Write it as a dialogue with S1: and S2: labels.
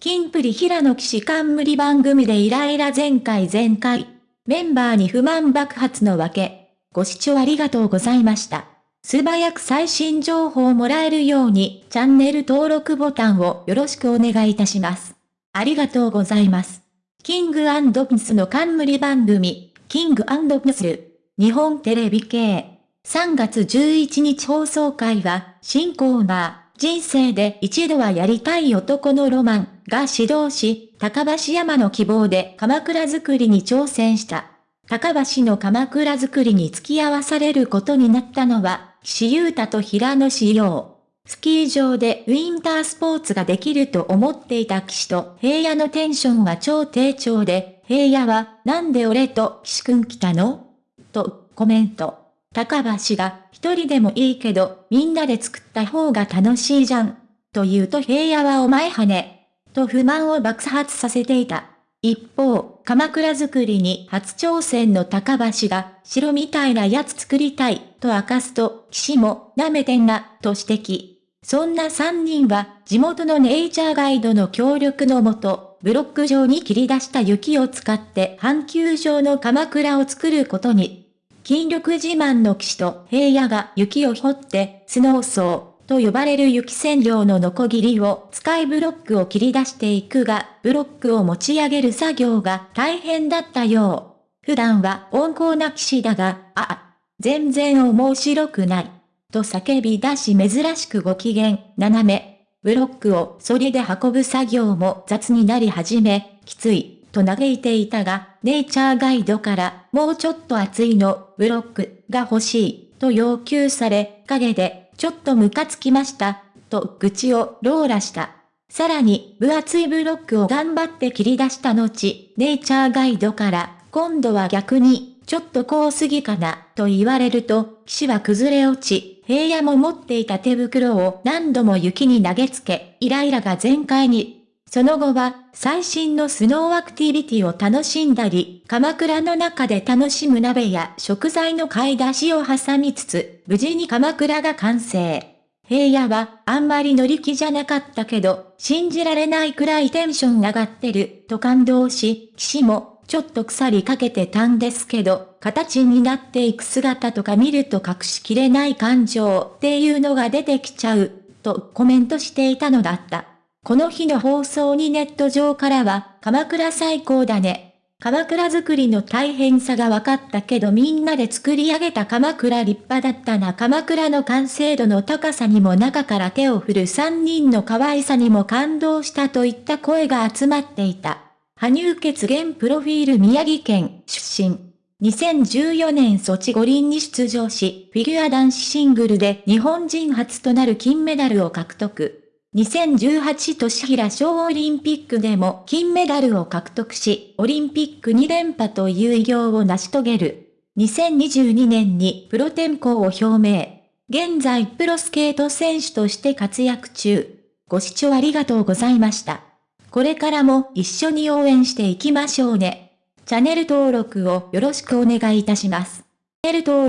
S1: 金プリ平野騎士冠番組でイライラ全開全開。メンバーに不満爆発のわけ。ご視聴ありがとうございました。素早く最新情報をもらえるように、チャンネル登録ボタンをよろしくお願いいたします。ありがとうございます。キングピスの冠番組、キングピス、日本テレビ系。3月11日放送会は、新コーナー、人生で一度はやりたい男のロマンが指導し、高橋山の希望で鎌倉作りに挑戦した。高橋の鎌倉作りに付き合わされることになったのは、岸優太と平野志陽。スキー場でウィンタースポーツができると思っていた岸と平野のテンションは超低調で、平野はなんで俺と岸くん来たの？とコメント。高橋が、一人でもいいけど、みんなで作った方が楽しいじゃん。と言うと平野はお前はね。と不満を爆発させていた。一方、鎌倉作りに初挑戦の高橋が、城みたいなやつ作りたい、と明かすと、騎士も、舐めてんな、と指摘。そんな三人は、地元のネイチャーガイドの協力のもと、ブロック状に切り出した雪を使って阪急上の鎌倉を作ることに。筋力自慢の騎士と平野が雪を掘って、スノーソーと呼ばれる雪線量のノコギリを使いブロックを切り出していくが、ブロックを持ち上げる作業が大変だったよう。普段は温厚な騎士だが、ああ、全然面白くない。と叫び出し珍しくご機嫌、斜め。ブロックを反りで運ぶ作業も雑になり始め、きつい。と嘆いていたが、ネイチャーガイドから、もうちょっと厚いの、ブロック、が欲しい、と要求され、陰で、ちょっとムカつきました、と愚痴をローラした。さらに、分厚いブロックを頑張って切り出した後、ネイチャーガイドから、今度は逆に、ちょっとこうすぎかな、と言われると、騎士は崩れ落ち、平野も持っていた手袋を何度も雪に投げつけ、イライラが全開にその後は、最新のスノーアクティビティを楽しんだり、鎌倉の中で楽しむ鍋や食材の買い出しを挟みつつ、無事に鎌倉が完成。平野は、あんまり乗り気じゃなかったけど、信じられないくらいテンション上がってる、と感動し、騎士も、ちょっと腐りかけてたんですけど、形になっていく姿とか見ると隠しきれない感情っていうのが出てきちゃう、とコメントしていたのだった。この日の放送にネット上からは、鎌倉最高だね。鎌倉作りの大変さが分かったけどみんなで作り上げた鎌倉立派だったな鎌倉の完成度の高さにも中から手を振る3人の可愛さにも感動したといった声が集まっていた。羽生血現プロフィール宮城県出身。2014年ソチ五輪に出場し、フィギュア男子シングルで日本人初となる金メダルを獲得。2018年平小オリンピックでも金メダルを獲得し、オリンピック2連覇という偉業を成し遂げる。2022年にプロ転向を表明。現在プロスケート選手として活躍中。ご視聴ありがとうございました。これからも一緒に応援していきましょうね。チャンネル登録をよろしくお願いいたします。チャンネル登録